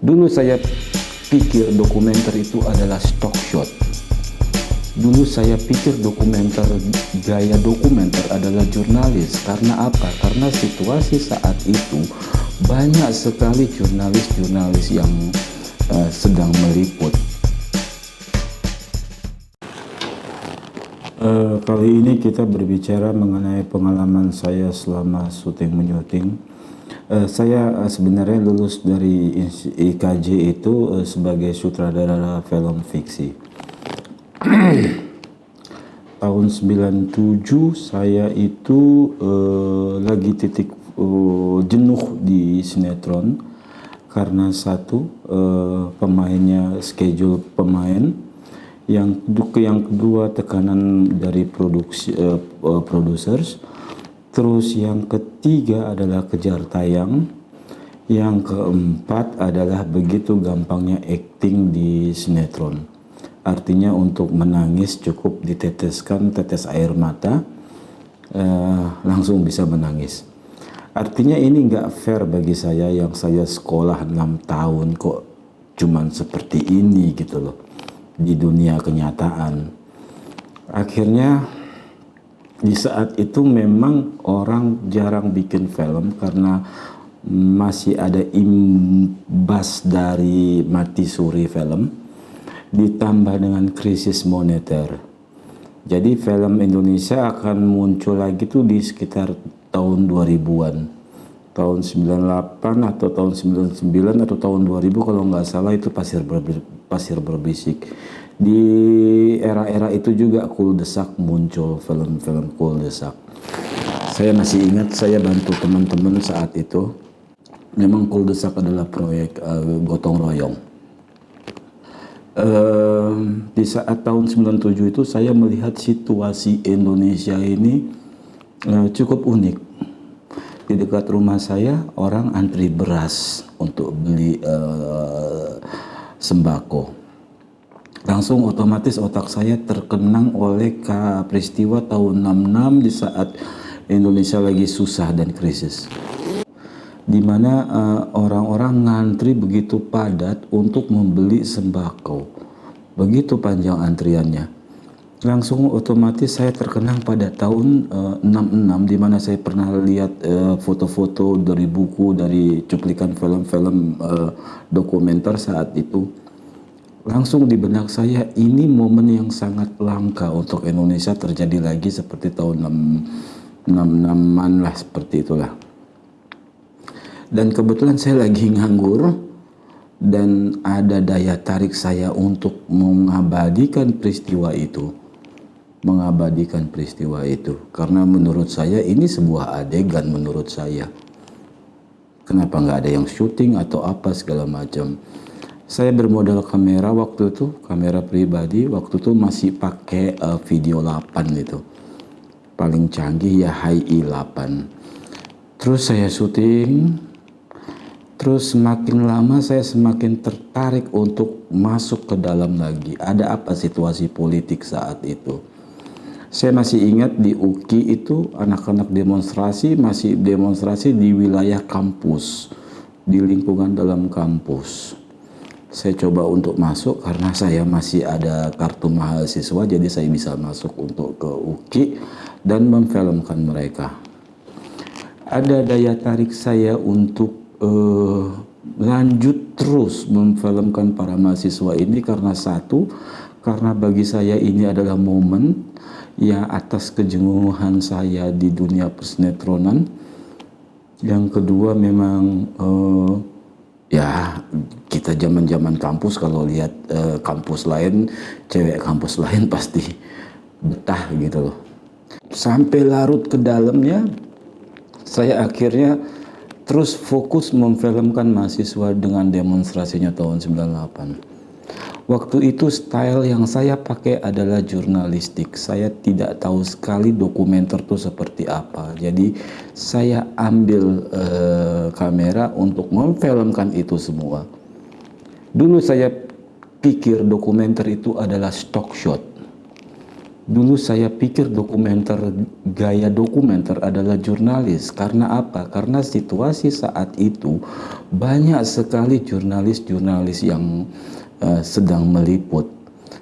Dulu saya pikir dokumenter itu adalah stock shot. Dulu saya pikir dokumenter, gaya dokumenter adalah jurnalis. Karena apa? Karena situasi saat itu banyak sekali jurnalis-jurnalis yang uh, sedang meliput. Uh, kali ini kita berbicara mengenai pengalaman saya selama syuting menyuting Uh, saya uh, sebenarnya lulus dari IKJ itu uh, sebagai sutradara film fiksi. Tahun 97 saya itu uh, lagi titik uh, jenuh di sinetron. Karena satu uh, pemainnya schedule pemain yang yang kedua tekanan dari produksi uh, uh, producers Terus yang ketiga adalah kejar tayang. Yang keempat adalah begitu gampangnya acting di sinetron. Artinya untuk menangis cukup diteteskan tetes air mata, eh, langsung bisa menangis. Artinya ini nggak fair bagi saya yang saya sekolah 6 tahun kok cuman seperti ini gitu loh di dunia kenyataan. Akhirnya di saat itu memang orang jarang bikin film karena masih ada imbas dari mati suri film ditambah dengan krisis moneter. Jadi film Indonesia akan muncul lagi tuh di sekitar tahun 2000-an. Tahun 98 atau tahun 99 atau tahun 2000 kalau nggak salah itu pasir pasir berbisik di era-era itu juga Kul Desak muncul film-film Kul Desak. Saya masih ingat saya bantu teman-teman saat itu. Memang Kul Desak adalah proyek uh, gotong royong. Uh, di saat tahun 97 itu saya melihat situasi Indonesia ini uh, cukup unik. Di dekat rumah saya orang antri beras untuk beli uh, sembako. Langsung otomatis otak saya terkenang oleh peristiwa tahun 66 di saat Indonesia lagi susah dan krisis. Di mana uh, orang-orang ngantri begitu padat untuk membeli sembako. Begitu panjang antriannya langsung otomatis saya terkenang pada tahun uh, 66 di mana saya pernah lihat eh, foto-foto uh, dari buku dari cuplikan film-film uh, dokumenter saat itu. Langsung di benak saya ini momen yang sangat langka untuk Indonesia terjadi lagi seperti tahun 66an lah seperti itulah. Dan kebetulan saya lagi nganggur dan ada daya tarik saya untuk mengabadikan peristiwa itu mengabadikan peristiwa itu karena menurut saya ini sebuah adegan menurut saya kenapa nggak ada yang syuting atau apa segala macam saya bermodal kamera waktu itu, kamera pribadi, waktu itu masih pakai uh, video 8 itu. Paling canggih ya HI 8. Terus saya syuting, terus semakin lama saya semakin tertarik untuk masuk ke dalam lagi. Ada apa situasi politik saat itu? Saya masih ingat di UKI itu anak-anak demonstrasi masih demonstrasi di wilayah kampus, di lingkungan dalam kampus. Saya coba untuk masuk karena saya masih ada kartu mahasiswa jadi saya bisa masuk untuk ke UKI dan memfilmkan mereka. Ada daya tarik saya untuk uh, lanjut terus memfilmkan para mahasiswa ini karena satu karena bagi saya ini adalah momen yang atas kejenuhan saya di dunia persinetronan yang kedua memang uh, ya kita zaman-zaman kampus kalau lihat uh, kampus lain, cewek kampus lain pasti betah gitu loh. Sampai larut ke dalamnya, saya akhirnya terus fokus memfilmkan mahasiswa dengan demonstrasinya tahun 98. Waktu itu style yang saya pakai adalah jurnalistik. Saya tidak tahu sekali dokumenter itu seperti apa. Jadi saya ambil uh, kamera untuk memfilmkan itu semua. Dulu saya pikir dokumenter itu adalah stock shot. Dulu saya pikir dokumenter, gaya dokumenter adalah jurnalis. Karena apa? Karena situasi saat itu banyak sekali jurnalis-jurnalis yang uh, sedang meliput.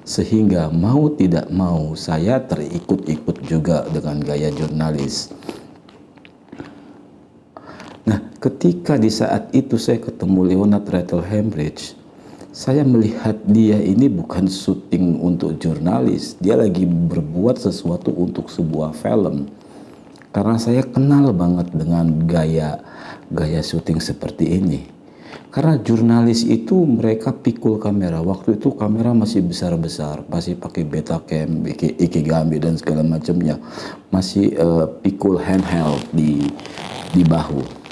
Sehingga mau tidak mau saya terikut-ikut juga dengan gaya jurnalis. Nah, ketika di saat itu saya ketemu Leonard Rattle Hambridge, saya melihat dia ini bukan syuting untuk jurnalis, dia lagi berbuat sesuatu untuk sebuah film. Karena saya kenal banget dengan gaya gaya syuting seperti ini. Karena jurnalis itu mereka pikul kamera. Waktu itu kamera masih besar-besar, masih pakai Betacam, Ikigami dan segala macamnya. Masih uh, pikul handheld di di bahu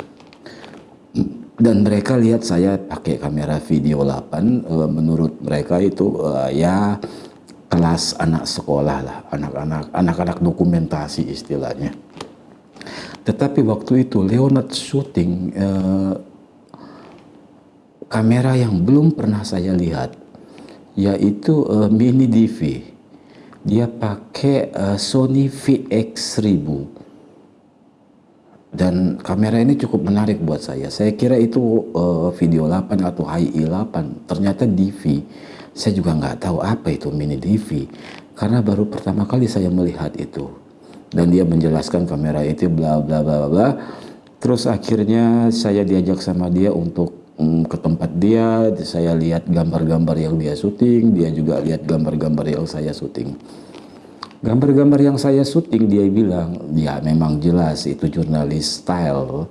dan mereka lihat saya pakai kamera video 8 uh, menurut mereka itu uh, ya kelas anak sekolah lah anak-anak anak-anak dokumentasi istilahnya tetapi waktu itu Leonard shooting uh, kamera yang belum pernah saya lihat yaitu uh, mini DV dia pakai uh, Sony VX1000 dan kamera ini cukup menarik buat saya. Saya kira itu uh, video 8 atau HI 8, ternyata DV. Saya juga nggak tahu apa itu mini DV karena baru pertama kali saya melihat itu. Dan dia menjelaskan kamera itu bla bla bla bla. Terus akhirnya saya diajak sama dia untuk um, ke tempat dia, saya lihat gambar-gambar yang dia syuting, dia juga lihat gambar-gambar yang saya syuting. Gambar-gambar yang saya syuting dia bilang, ya memang jelas itu jurnalis style.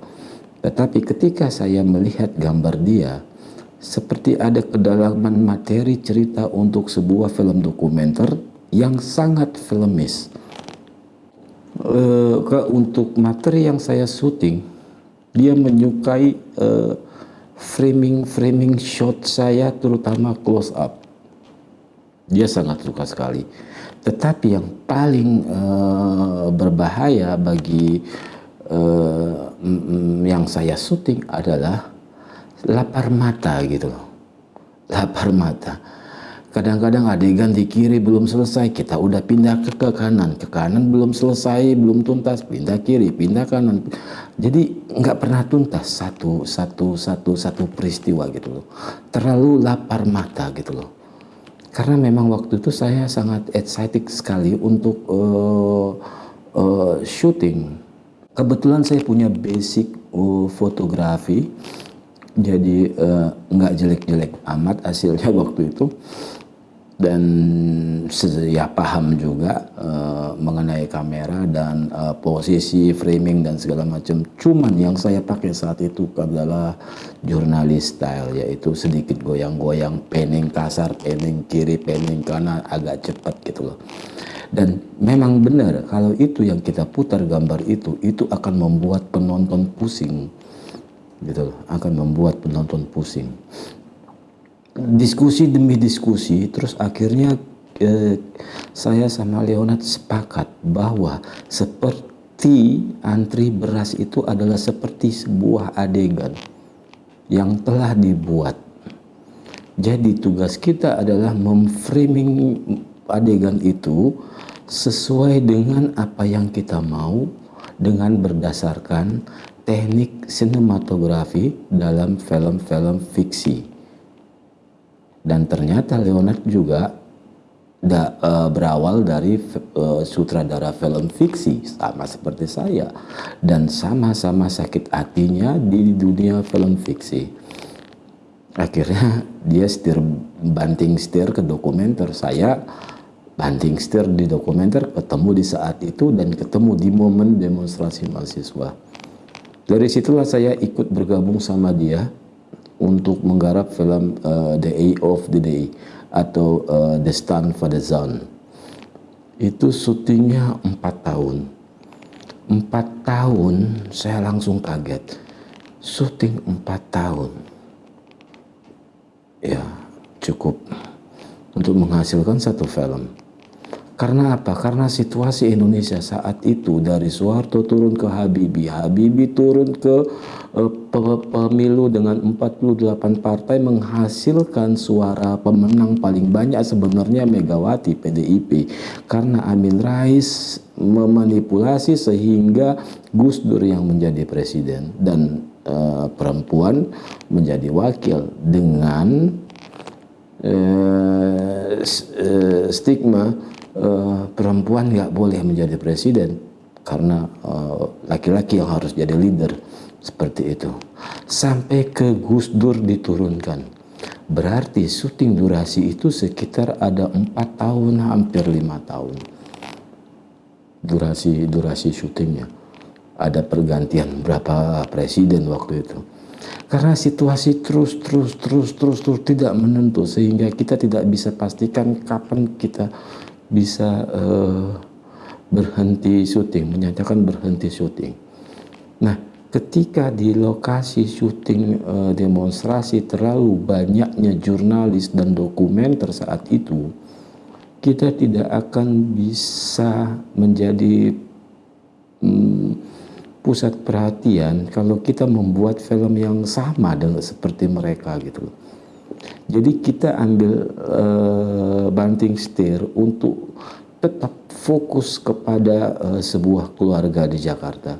Tetapi ketika saya melihat gambar dia, seperti ada kedalaman materi cerita untuk sebuah film dokumenter yang sangat filmis. E, ke, untuk materi yang saya syuting, dia menyukai framing-framing shot saya terutama close up. Dia sangat suka sekali. Tetapi yang paling uh, berbahaya bagi uh, yang saya syuting adalah lapar mata gitu Lapar mata. Kadang-kadang adegan di kiri belum selesai, kita udah pindah ke, ke kanan. Ke kanan belum selesai, belum tuntas, pindah kiri, pindah kanan. Jadi nggak pernah tuntas satu satu satu satu peristiwa gitu loh. Terlalu lapar mata gitu loh karena memang waktu itu saya sangat excited sekali untuk uh, uh, shooting. Kebetulan saya punya basic uh, fotografi, jadi nggak uh, jelek-jelek amat hasilnya waktu itu dan ya paham juga uh, mengenai kamera dan uh, posisi framing dan segala macam. Cuman yang saya pakai saat itu adalah jurnalis style yaitu sedikit goyang-goyang, panning kasar, panning kiri, panning kanan agak cepat gitu loh. Dan memang benar kalau itu yang kita putar gambar itu itu akan membuat penonton pusing gitu loh, akan membuat penonton pusing diskusi demi diskusi terus akhirnya eh, saya sama Leonard sepakat bahwa seperti antri beras itu adalah seperti sebuah adegan yang telah dibuat. Jadi tugas kita adalah memframing adegan itu sesuai dengan apa yang kita mau dengan berdasarkan teknik sinematografi dalam film-film fiksi dan ternyata Leonard juga da, uh, berawal dari uh, sutradara film fiksi sama seperti saya. Dan sama-sama sakit hatinya di dunia film fiksi. Akhirnya dia setir banting setir ke dokumenter. Saya banting setir di dokumenter ketemu di saat itu dan ketemu di momen demonstrasi mahasiswa. Dari situlah saya ikut bergabung sama dia untuk menggarap film uh, The Eye of the Day atau uh, The Stand for the Zone. Itu syutingnya empat tahun. Empat tahun saya langsung kaget. Syuting empat tahun. Ya cukup untuk menghasilkan satu film. Karena apa? Karena situasi Indonesia saat itu dari Soeharto turun ke Habibie, Habibie turun ke uh, pemilu dengan 48 partai menghasilkan suara pemenang paling banyak sebenarnya Megawati PDIP karena Amin Rais memanipulasi sehingga Gus Dur yang menjadi presiden dan uh, perempuan menjadi wakil dengan uh, stigma uh, perempuan nggak boleh menjadi presiden karena eh, laki-laki uh, yang harus jadi leader. Seperti itu. Sampai ke Gus Dur diturunkan. Berarti syuting durasi itu sekitar ada empat tahun hampir lima tahun. Durasi durasi syutingnya. Ada pergantian berapa presiden waktu itu. Karena situasi terus terus terus terus terus tidak menentu sehingga kita tidak bisa pastikan kapan kita bisa uh, berhenti syuting, menyatakan berhenti syuting. Nah, ketika di lokasi syuting uh, demonstrasi terlalu banyaknya jurnalis dan dokumenter saat itu, kita tidak akan bisa menjadi um, pusat perhatian kalau kita membuat film yang sama dengan seperti mereka gitu. Jadi kita ambil uh, banting setir untuk tetap fokus kepada uh, sebuah keluarga di Jakarta.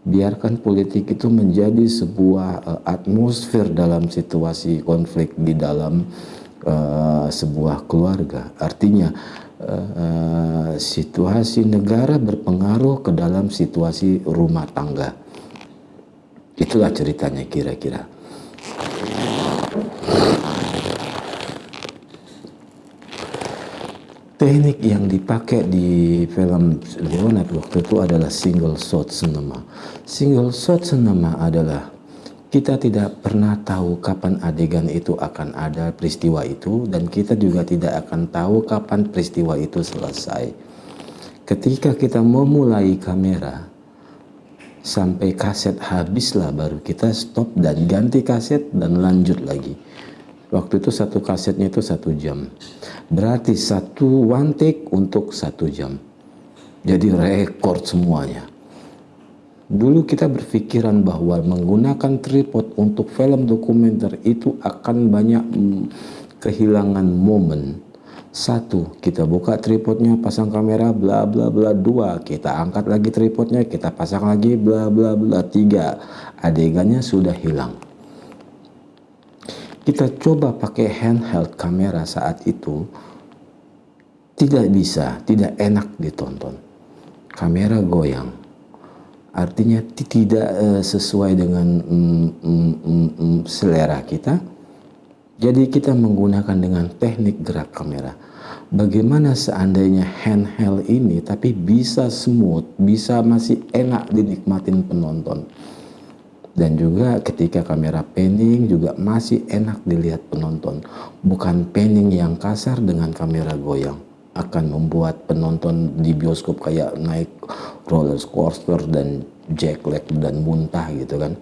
Biarkan politik itu menjadi sebuah uh, atmosfer dalam situasi konflik di dalam uh, sebuah keluarga. Artinya uh, situasi negara berpengaruh ke dalam situasi rumah tangga. Itulah ceritanya kira-kira. Teknik yang dipakai di film Leonard waktu itu adalah single shot cinema. Single shot cinema adalah kita tidak pernah tahu kapan adegan itu akan ada peristiwa itu dan kita juga tidak akan tahu kapan peristiwa itu selesai. Ketika kita memulai kamera sampai kaset habislah baru kita stop dan ganti kaset dan lanjut lagi. Waktu itu satu kasetnya itu satu jam. Berarti satu one take untuk satu jam. Jadi rekor semuanya. Dulu kita berpikiran bahwa menggunakan tripod untuk film dokumenter itu akan banyak mm, kehilangan momen. Satu, kita buka tripodnya, pasang kamera, bla bla bla. Dua, kita angkat lagi tripodnya, kita pasang lagi, bla bla bla. Tiga, adegannya sudah hilang kita coba pakai handheld kamera saat itu tidak bisa, tidak enak ditonton. Kamera goyang. Artinya tidak uh, sesuai dengan mm, mm, mm, mm, selera kita. Jadi kita menggunakan dengan teknik gerak kamera. Bagaimana seandainya handheld ini tapi bisa smooth, bisa masih enak dinikmatin penonton dan juga ketika kamera panning juga masih enak dilihat penonton. Bukan panning yang kasar dengan kamera goyang. Akan membuat penonton di bioskop kayak naik roller coaster dan jack leg dan muntah gitu kan.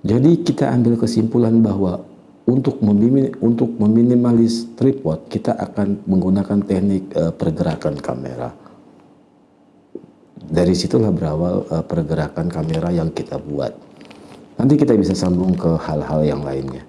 Jadi kita ambil kesimpulan bahwa untuk meminim, untuk meminimalis tripod kita akan menggunakan teknik uh, pergerakan kamera. Dari situlah berawal uh, pergerakan kamera yang kita buat. Nanti kita bisa sambung ke hal-hal yang lainnya.